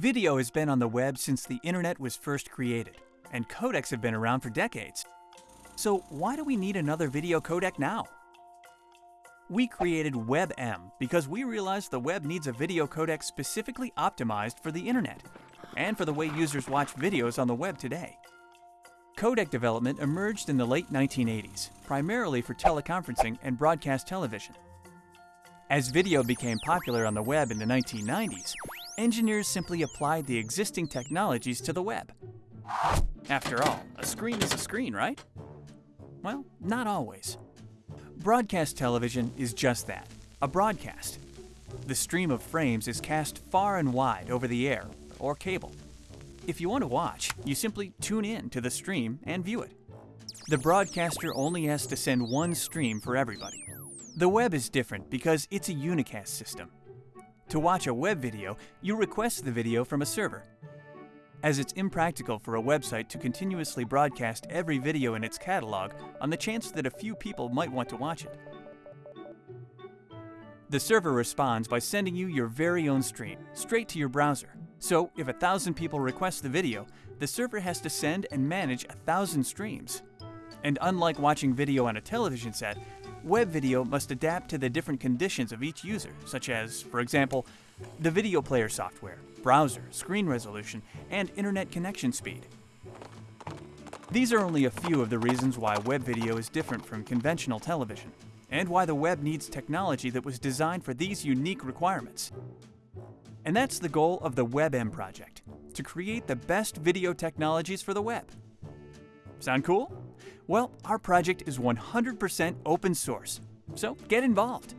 Video has been on the web since the internet was first created, and codecs have been around for decades. So why do we need another video codec now? We created WebM because we realized the web needs a video codec specifically optimized for the internet and for the way users watch videos on the web today. Codec development emerged in the late 1980s, primarily for teleconferencing and broadcast television. As video became popular on the web in the 1990s, engineers simply applied the existing technologies to the web. After all, a screen is a screen, right? Well, not always. Broadcast television is just that a broadcast. The stream of frames is cast far and wide over the air or cable. If you want to watch, you simply tune in to the stream and view it. The broadcaster only has to send one stream for everybody. The web is different because it's a unicast system. To watch a web video, you request the video from a server. As it's impractical for a website to continuously broadcast every video in its catalog on the chance that a few people might want to watch it. The server responds by sending you your very own stream, straight to your browser. So, if a thousand people request the video, the server has to send and manage a thousand streams. And unlike watching video on a television set, web video must adapt to the different conditions of each user, such as, for example, the video player software, browser, screen resolution, and internet connection speed. These are only a few of the reasons why web video is different from conventional television, and why the web needs technology that was designed for these unique requirements. And that's the goal of the WebM project, to create the best video technologies for the web. Sound cool? Well, our project is 100% open source, so get involved.